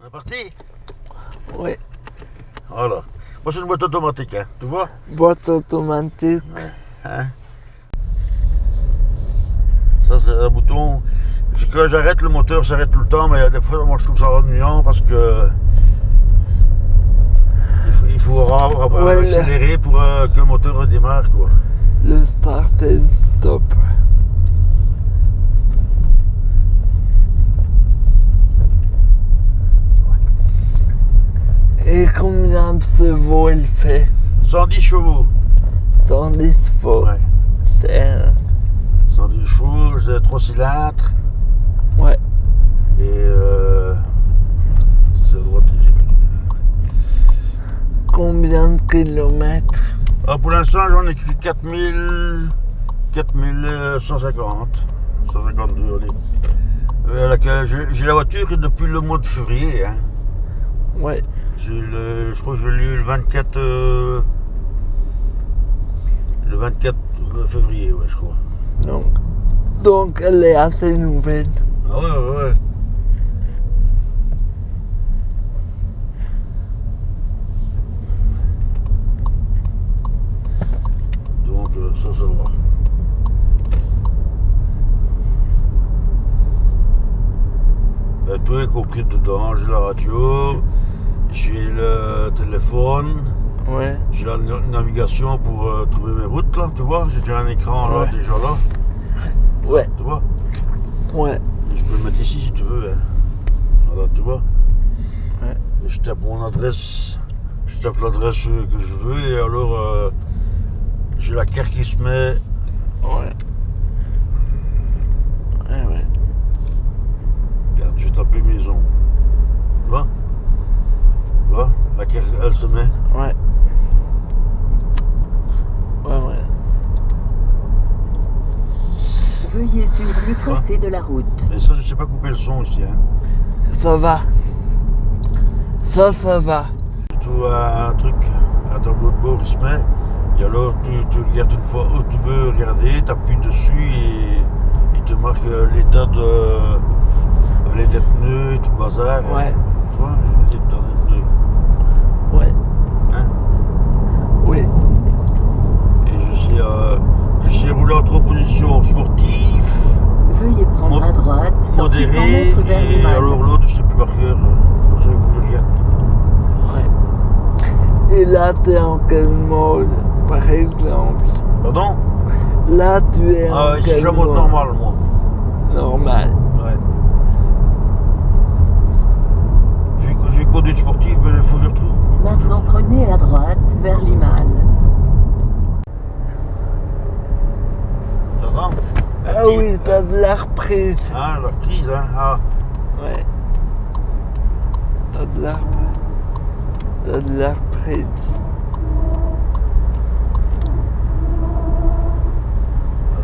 On est parti Oui. Voilà. Moi, c'est une boîte automatique, hein. tu vois Boîte automatique. Hein Ça, c'est un bouton. Quand j'arrête, le moteur s'arrête tout le temps, mais des fois, moi, je trouve ça ennuyant parce que. Il faut, il faut Ouais, le- accélérer pour euh, que le moteur redémarre, quoi. Le start est top. Et combien il fait 110 chevaux. 110 chevaux. Ouais. C'est un- 110 chevaux, c'est 3 cylindres. Ouais. Et euh, mis. Combien de kilomètres? Ah, pour l'instant, j'en ai fait 4000. 4150. 152, allez. Euh, la- J'ai j'ai la voiture depuis le mois de février. Hein. Ouais. J'ai le- je crois que je l'ai eu le 24. euh, le 24 février, ouais, je crois. Donc, donc elle est assez nouvelle. Ah ouais, ouais, ouais. Donc euh, ça, ça va. Ben, tout est compris dedans. J'ai la radio, j'ai le téléphone, Ouais. j'ai la na- navigation pour euh, trouver mes routes là, tu vois. J'ai déjà un écran là, déjà là, Ouais. tu vois. Ouais. Je peux le mettre ici si tu veux. hein. Voilà, tu vois. Ouais. Et je tape mon adresse. Je tape l'adresse que je veux et alors euh, j'ai la carte qui se met. Ouais. Ouais, ouais. Regarde, vais taper maison. Tu vois Tu vois La carte, elle se met. Ouais. Ouais, ouais. Veuillez suivre le tracé de la route. Et ça, je sais pas couper le son ici. Hein. Ça va. Ça, ça va. Tu vois un truc, un tableau de bord, il se met. Et alors, tu, tu regardes une fois où tu veux regarder, tu appuies dessus et il te marque euh, l'état de. les des pneus et tout le bazar. Ouais. Tu vois, l'état des pneus. Ouais. Hein Oui. Et je sais, euh, je sais rouler en trois positions sportive, Veuillez prendre Mo- à droite dans 600 modéré, mètres vers et Limal. alors l'autre, je sais plus par cœur. Faut que je- faut que je regarde. Ouais. Et là, t'es en quel mode, par exemple? Pardon? Là, tu es en Ah, quel je en mode normal, moi. Normal. Ouais. J'ai j'ai conduit sportive, mais il faut que je retrouve. Maintenant, prenez à droite vers Limal. T'entends Ah oui, t'as de la reprise. Hein, la crise, hein. Ah, Ouais. T'as de la T'as de la ça,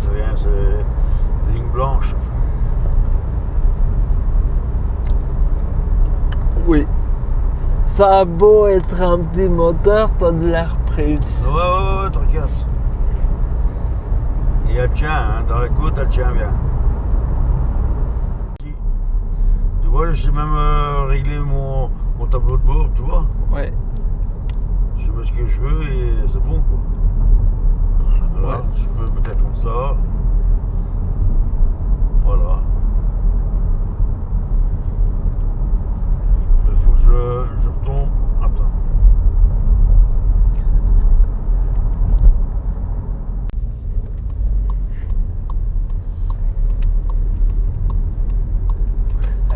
c'est rien, c'est ligne blanche. Oui. Ça a beau être un petit moteur, t'as de la reprise. Ouais, ouais, ouais, tracasse. Et elle tient, hein, dans les côtes, elle tient bien. Tu vois, je sais même euh, régler mon, mon tableau de bord, tu vois. Ouais. Je mets ce que je veux et c'est bon, quoi. Voilà, Ouais. je peux peut-être comme ça. Voilà. Il faut que je, je retombe. Attends.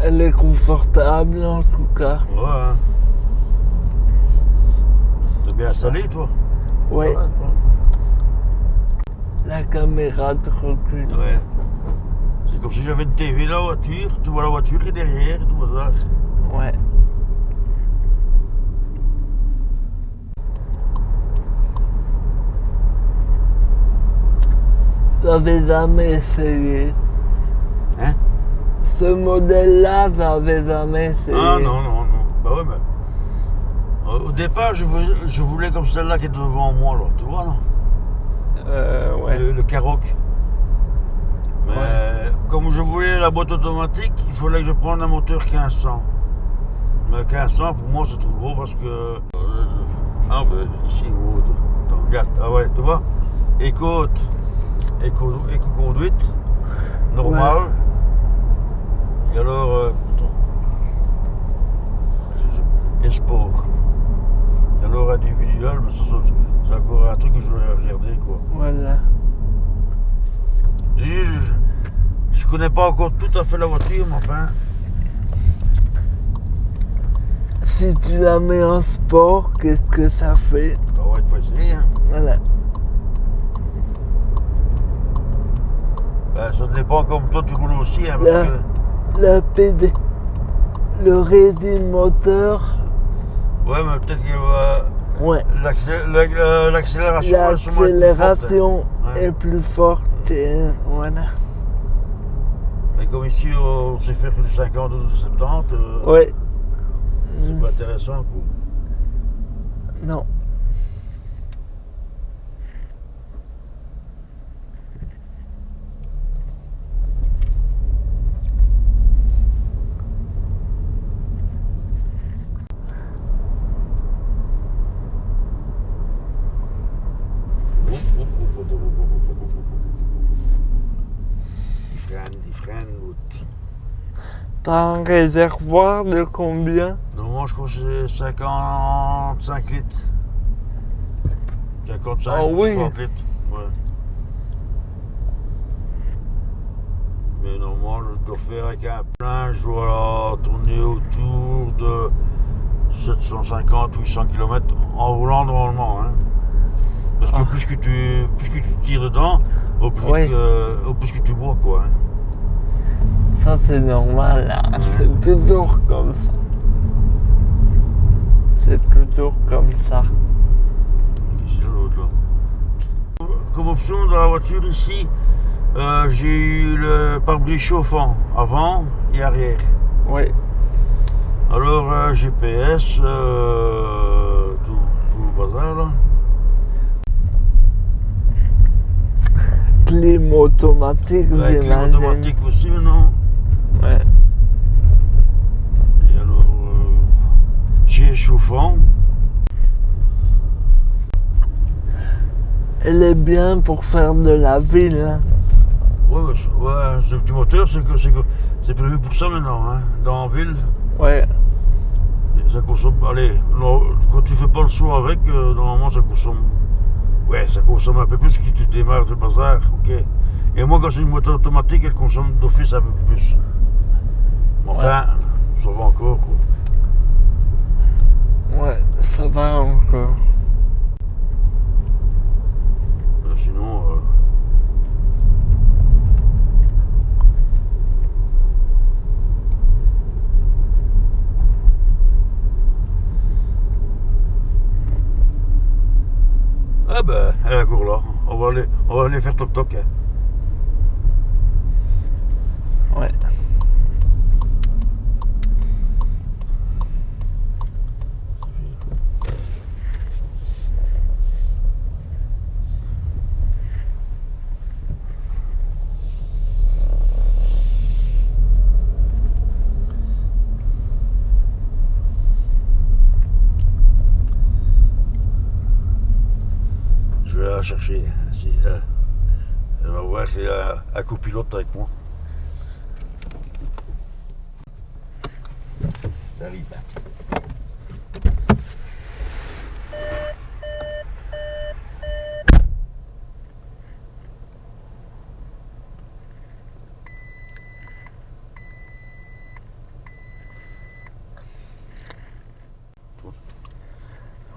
Elle est en tout cas. Ouais. hein. T'es bien installé, toi Ouais. Toi La caméra de recul. Ouais. C'est comme si j'avais une TV dans la voiture. Tu vois la voiture qui est derrière, tout ça. Ouais. J'avais jamais essayé. Ce modèle-là, j'avais jamais essayé. Ah non, non, non. Bah ouais, mais. Au au départ, je voulais, je voulais comme celle-là qui est devant moi, là. Tu vois, non? Euh, ouais. le, le Karoq. Mais Ouais. comme je voulais la boîte automatique, il fallait que je prenne un moteur 1500. Mais 1500, pour moi, c'est trop gros parce que. euh, ah, ben, ici, attends, regarde, ah ouais, tu vois? Éco, éco, éco-conduite, normale. Et alors, euh, attends. et sport. Et alors, individuel, c'est encore un truc que je voulais regarder, quoi. Voilà. Je, je connais pas encore tout à fait la voiture, mais enfin. Si tu la mets en sport, qu'est-ce que ça fait? Ça va être facile, hein. Voilà. Ben, ça dépend comme toi tu roules aussi, hein, parce Là. que- La PD. Le régime moteur. Ouais, mais peut-être que euh, Ouais. euh, l'accélération. L'accélération Ouais. est plus forte. et voilà. Mais comme ici, on sait faire que du 50 ou du 70, euh, Ouais. c'est Mm, pas intéressant. Quoi. Non. T'as un réservoir de combien? Normalement, je crois que c'est 55 litres. 55 Ah ou oui. 60 litres. Ouais. Mais normalement, je dois faire avec un plein, je dois tourner autour de 750-800 km en roulant normalement. Hein. Parce que Ah. plus, que tu, plus que tu tires dedans, au plus, Oui. que, au plus que tu bois. Quoi, hein. Ça c'est normal là. C'est toujours comme ça. C'est toujours comme ça. Comme option dans la voiture ici, euh, j'ai eu le pare-brise chauffant avant et arrière. Oui. Alors euh, GPS, euh, tout, tout le bazar là. Clim automatique, clim automatique aussi maintenant. Ouais. Et alors, euh, j'ai chauffant. Elle est bien pour faire de la ville. hein. Ouais, ouais, ce petit moteur, c'est que c'est que c'est prévu pour ça maintenant, hein. Dans la ville, Ouais. ça consomme. Allez, non, quand tu fais pas le saut avec, euh, normalement ça consomme. Ouais, ça consomme un peu plus que tu démarres le bazar, ok. Et moi, quand c'est une moteur automatique, elle consomme d'office un peu plus. Mais enfin, ça va encore, quoi. Ouais, ça va encore. Euh, Sinon, euh, Ah ben, elle est encore là. On va aller, on va aller faire toc toc. hein. Ouais. Je vais la chercher. Si, euh, elle va voir qu'il y a un copilote avec moi. J'arrive.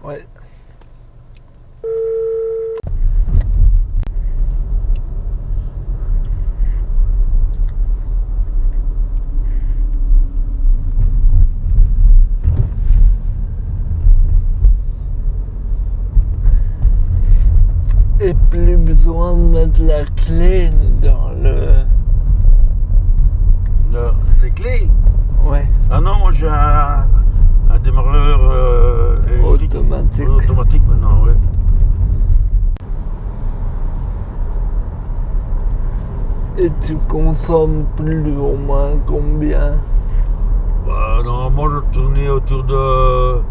Ouais. Et plus besoin de mettre la clé dans le. Le- les clés? Ouais. Ah non, moi j'ai un, un démarreur euh. Automatique. Automatique maintenant, oui. Et tu consommes plus ou moins combien? Bah, normalement, je tournais au autour de.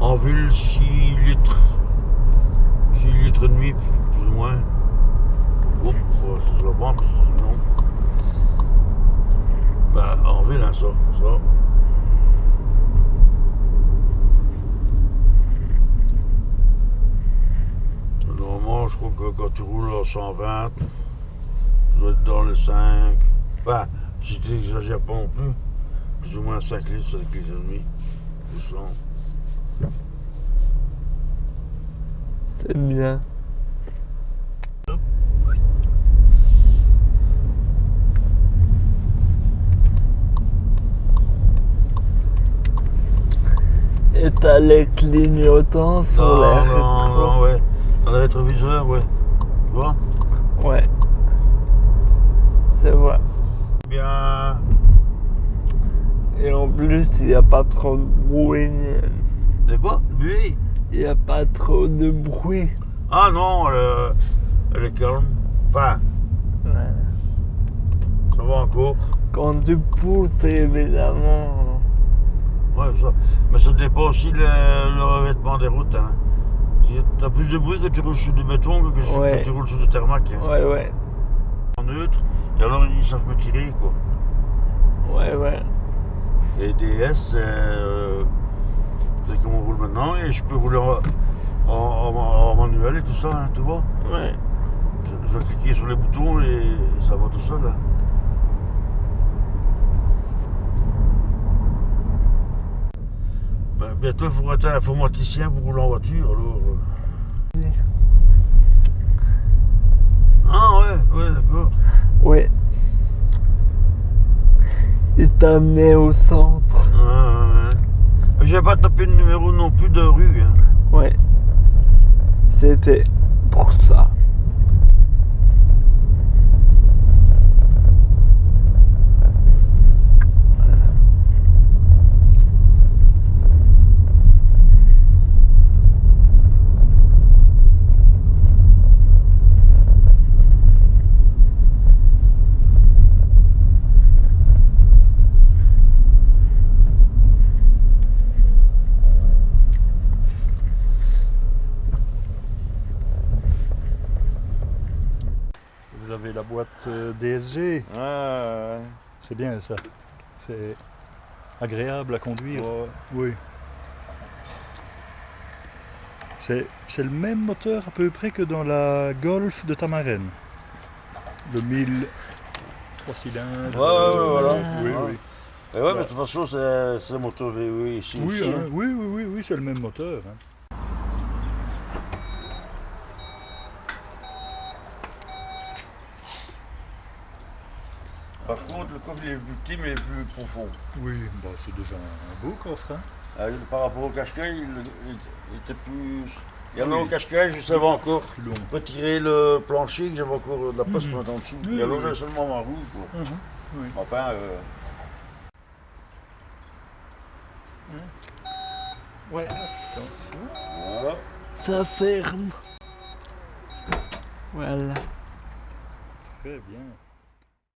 En ville, 6 litres. 6 litres et demi, plus ou moins. Faut- ça se la prendre parce que sinon. Bah, en ville, hein, ça. Normalement, je crois que quand tu roules à 120, tu dois être dans les 5. Bah, si tu n'exagères pas non plus, plus ou moins 5 litres, 5 litres et demi. C'est bien. T'as les clignotants sur Non, les non, rétros. non, ouais. Dans le rétroviseur, ouais. Tu vois Ouais. C'est vrai. Bien. Et en plus, il n'y a pas trop de bruit. De quoi? Oui. Il n'y a pas trop de bruit. Ah non, elle, elle est calme. Enfin, Ouais. ça va encore. Quand tu pousses, évidemment. Ouais, ça. Mais ça dépend aussi le, le revêtement des routes. Hein. Tu as plus de bruit que tu roules sur du béton que que Ouais. tu roules sur du tarmac. hein. Ouais, ouais. En neutre, et alors ils savent me tirer quoi. Ouais, ouais. Et DS, c'est euh, c'est comme on roule maintenant et je peux rouler en, en- en- en manuel et tout ça, hein, tu vois. Ouais. Je, je vais cliquer sur les boutons et ça va tout seul. hein. Bientôt, il faudra être informaticien pour rouler en voiture alors. euh. Ah ouais, ouais, d'accord. Ouais. Il t'a amené au centre. Ah, ouais, J'ai pas tapé le numéro non plus de rue. hein. Ouais. C'était pour ça. Vous avez la boîte euh, DSG, ouais. c'est bien ça. C'est agréable à conduire. Ouais. Oui. C'est le même moteur à peu près que dans la Golf de Tamarène. Le 1000 3 cylindres. Ouais, voilà. Oui, oui. Et ouais, mais de toute façon, c'est c'est moto VW ici Oui, hein, hein. oui, oui, oui, oui, c'est le même moteur. hein. Par contre, le coffre il est plus petit mais il plus profond. Oui, bah, c'est déjà un beau coffre. hein. Ah, par rapport au cache-caille, il, il- il était plus. Il y en a Oui. au cache-caille, je savais encore long. retirer le plancher, que j'avais encore de la place pour mettre en dessous. Oui, Et alors oui, seulement ma roue. Quoi. Mhm, oui. Enfin, euh, Ouais. Attention. voilà. Ça ferme. Voilà. Très bien.